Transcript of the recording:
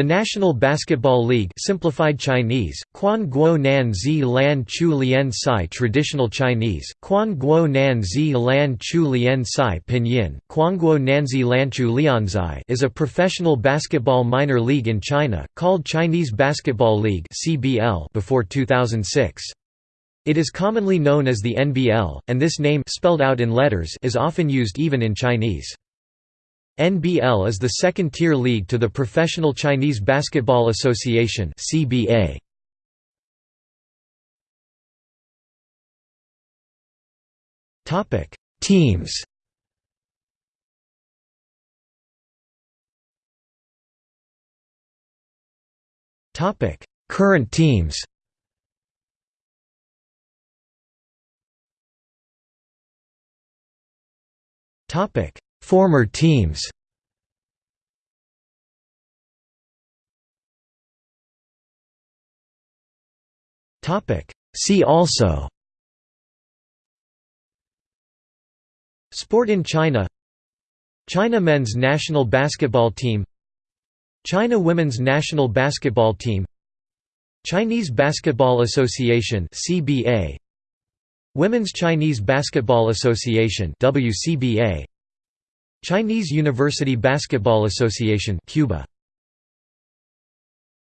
The National Basketball League simplified Chinese, Quan Guo Nan Zi Lan Chu Lian Sai Traditional Chinese, Quan Guo Nan Zi Lan Chu Lian Sai Pinyin, Quanguo Nanzi Lanchu Lianzai is a professional basketball minor league in China, called Chinese Basketball League before 2006. It is commonly known as the NBL, and this name spelled out in letters is often used even in Chinese. NBL is the second-tier league to the Professional Chinese Basketball Association (CBA). Topic: Teams. Topic: Current teams. Topic: Former teams. See also Sport in China China men's national basketball team China women's national basketball team Chinese Basketball Association CBA Women's Chinese Basketball Association WCBA Chinese University Basketball Association CUBA